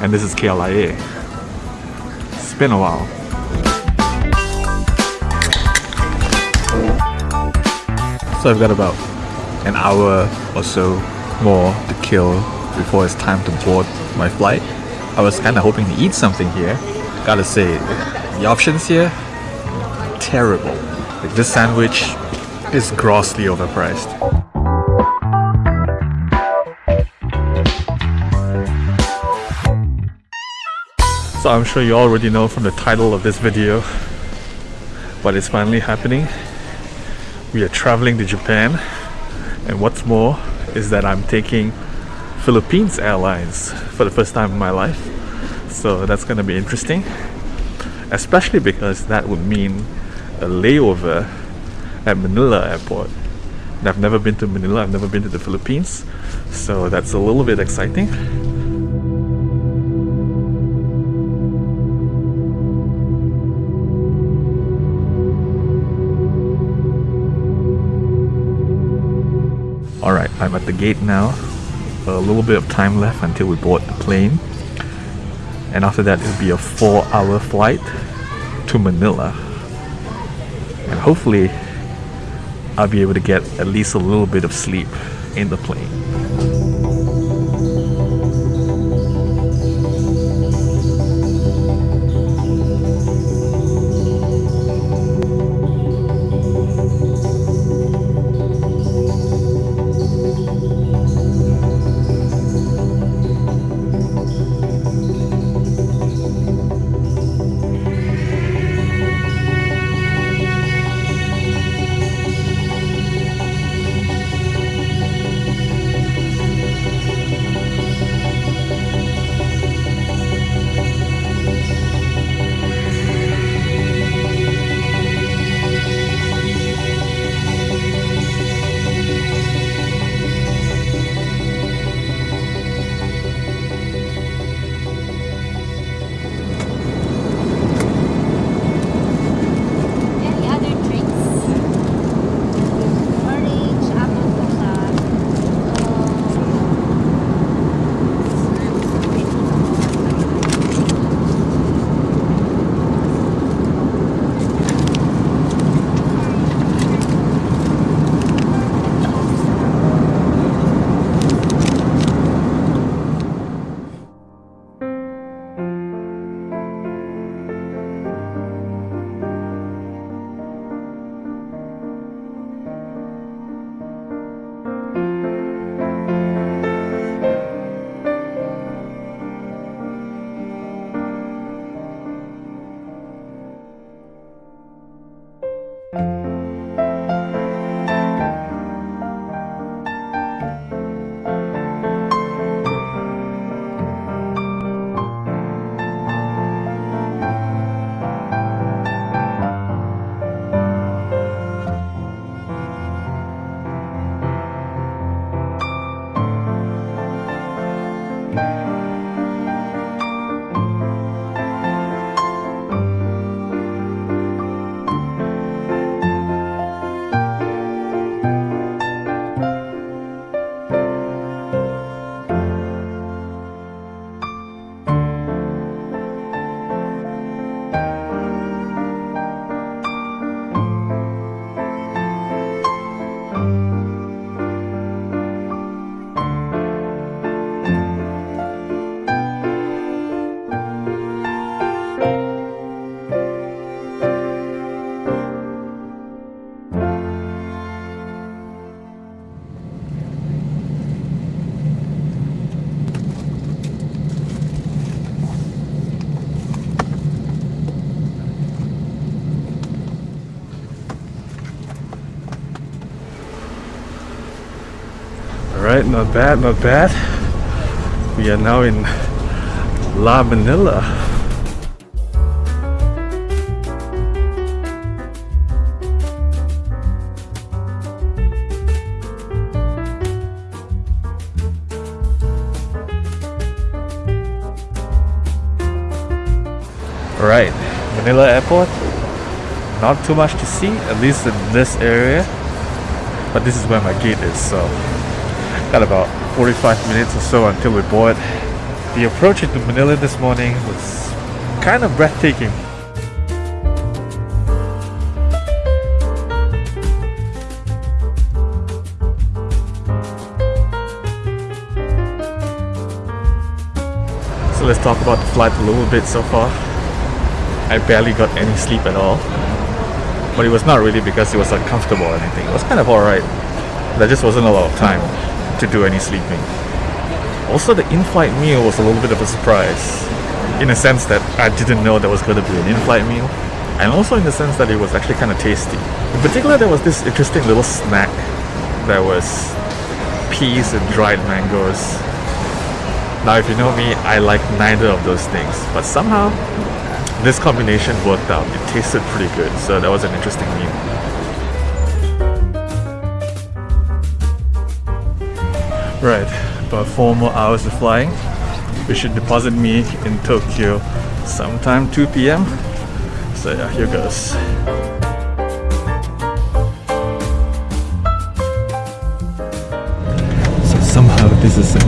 And this is KLIA. It's been a while. So I've got about an hour or so more to kill before it's time to board my flight. I was kind of hoping to eat something here. Gotta say, the options here, terrible. Like this sandwich is grossly overpriced. So I'm sure you already know from the title of this video, but it's finally happening. We are traveling to Japan, and what's more is that I'm taking Philippines Airlines for the first time in my life. So that's gonna be interesting, especially because that would mean a layover at Manila Airport. And I've never been to Manila, I've never been to the Philippines, so that's a little bit exciting. Alright, I'm at the gate now. A little bit of time left until we board the plane. And after that, it'll be a four hour flight to Manila. And hopefully, I'll be able to get at least a little bit of sleep in the plane. Alright, not bad, not bad. We are now in La Manila. Right, Manila Airport. Not too much to see, at least in this area. But this is where my gate is, so got about 45 minutes or so until we board. The approach into Manila this morning was kind of breathtaking. So let's talk about the flight a little bit so far. I barely got any sleep at all. But it was not really because it was uncomfortable or anything. It was kind of alright. There just wasn't a lot of time to do any sleeping. Also, the in-flight meal was a little bit of a surprise. In a sense that I didn't know there was going to be an in-flight meal. And also in the sense that it was actually kind of tasty. In particular, there was this interesting little snack. that was peas and dried mangoes. Now, if you know me, I like neither of those things. But somehow, this combination worked out. It tasted pretty good. So that was an interesting meal. Right, about four more hours of flying. We should deposit me in Tokyo sometime 2 p.m. So yeah, here goes. So somehow this is a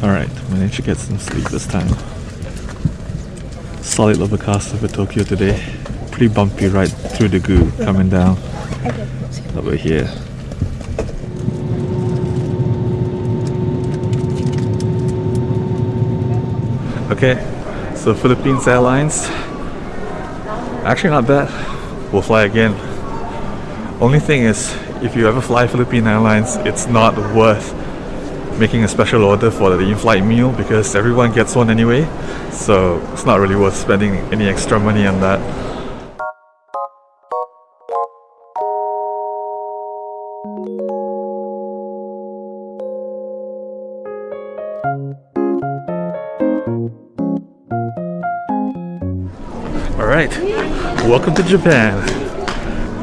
Alright, managed to get some sleep this time. Solid overcast over Tokyo today. Pretty bumpy right through the goo coming down over here. Okay, so Philippines Airlines. Actually not bad. We'll fly again. Only thing is, if you ever fly Philippine Airlines, it's not worth making a special order for the in-flight meal because everyone gets one anyway. So it's not really worth spending any extra money on that. Alright, welcome to Japan.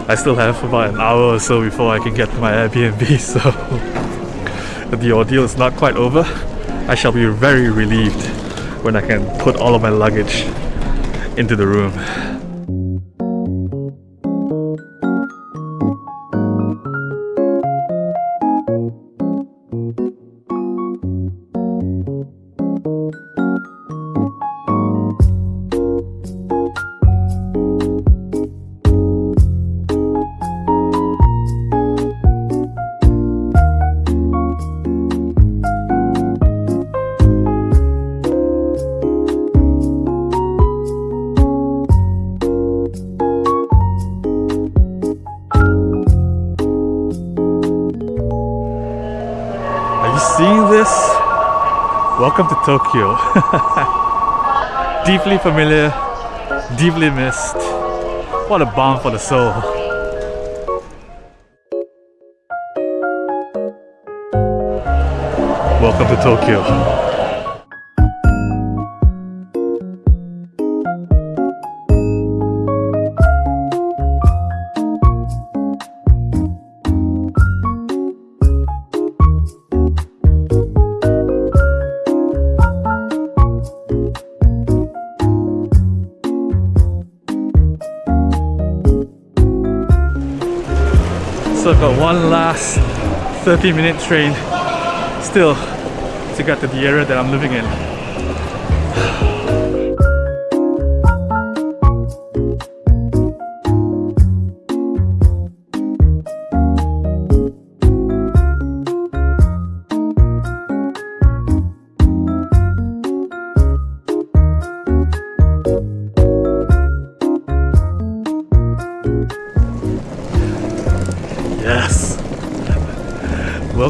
I still have about an hour or so before I can get to my Airbnb, so the ordeal is not quite over, I shall be very relieved when I can put all of my luggage into the room. Welcome to Tokyo. deeply familiar, deeply missed. What a balm for the soul. Welcome to Tokyo. Last 30 minute train still to get to the area that I'm living in.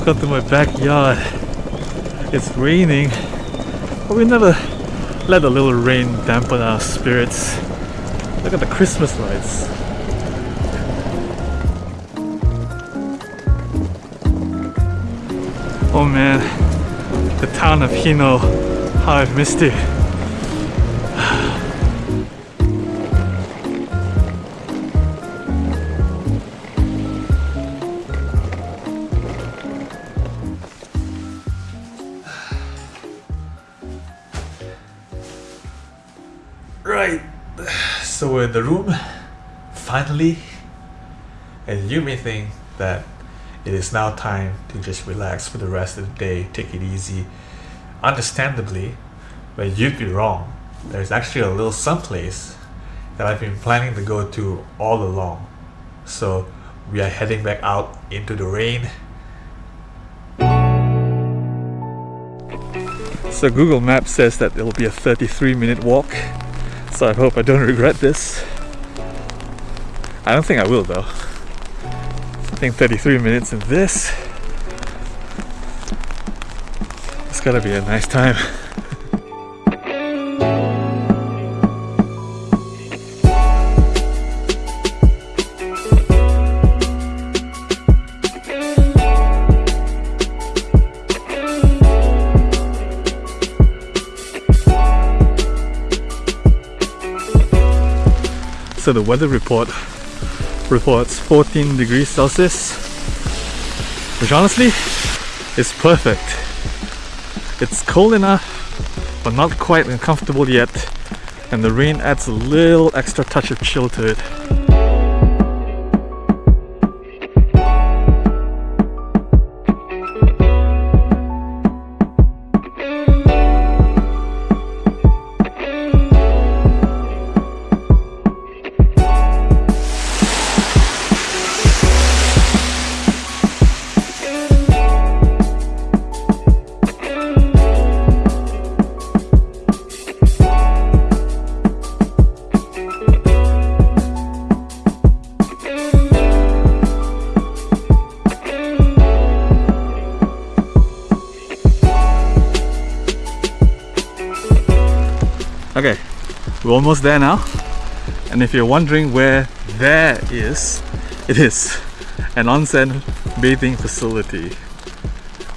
Welcome to my backyard. It's raining, but we never let a little rain dampen our spirits. Look at the Christmas lights. Oh man, the town of Hino, how I've missed it. The room, finally, and you may think that it is now time to just relax for the rest of the day, take it easy. Understandably, but you'd be wrong. There's actually a little someplace that I've been planning to go to all along. So we are heading back out into the rain. So Google Maps says that it'll be a 33 minute walk. So I hope I don't regret this. I don't think I will though. I think 33 minutes in this. It's gotta be a nice time. So the weather report reports 14 degrees Celsius, which honestly is perfect. It's cold enough, but not quite uncomfortable yet, and the rain adds a little extra touch of chill to it. We're almost there now. And if you're wondering where there is, it is an onsen bathing facility,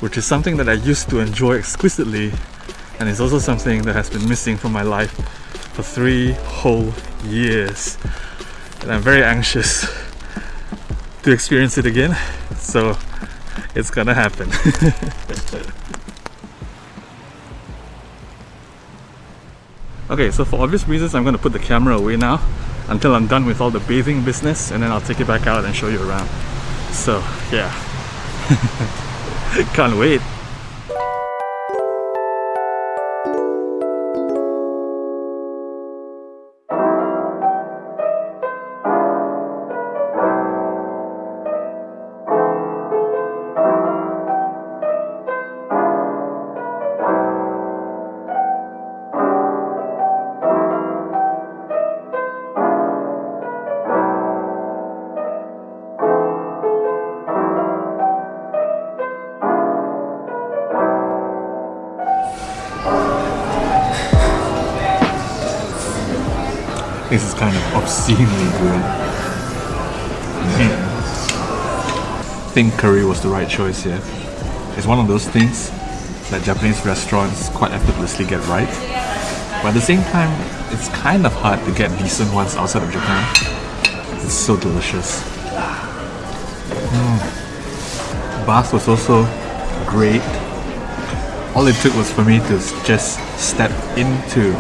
which is something that I used to enjoy exquisitely and it's also something that has been missing from my life for three whole years. And I'm very anxious to experience it again, so it's gonna happen. Okay, so for obvious reasons, I'm going to put the camera away now until I'm done with all the bathing business and then I'll take it back out and show you around. So, yeah. Can't wait. Obscenely good. I think curry was the right choice here. It's one of those things that Japanese restaurants quite effortlessly get right. But at the same time, it's kind of hard to get decent ones outside of Japan. It's so delicious. Mm. Bath was also great. All it took was for me to just step into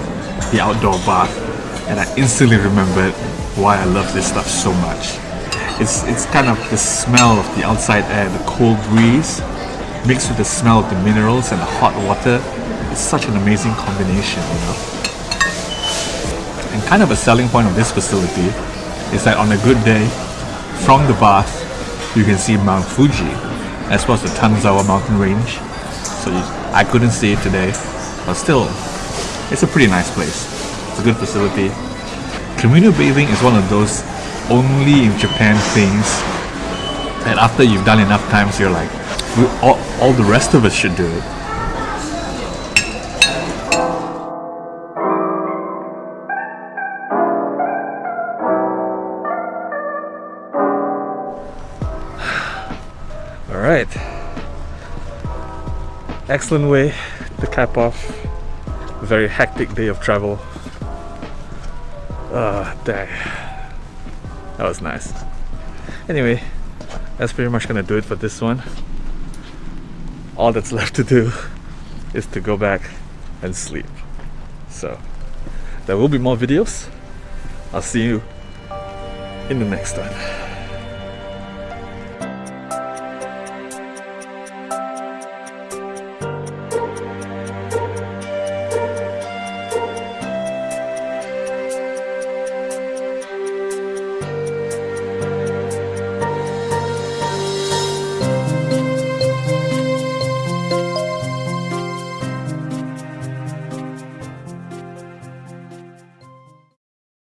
the outdoor bath and I instantly remembered why I love this stuff so much. It's it's kind of the smell of the outside air, the cold breeze, mixed with the smell of the minerals and the hot water. It's such an amazing combination, you know. And kind of a selling point of this facility is that on a good day, from the bath, you can see Mount Fuji, as well as the Tanzawa mountain range. So you, I couldn't see it today, but still, it's a pretty nice place. It's a good facility. Communal bathing is one of those only in Japan things that after you've done enough times, you're like, all, all the rest of us should do it. All right. Excellent way to cap off a very hectic day of travel. Ah, dang. That was nice. Anyway, that's pretty much gonna do it for this one. All that's left to do is to go back and sleep. So, there will be more videos. I'll see you in the next one.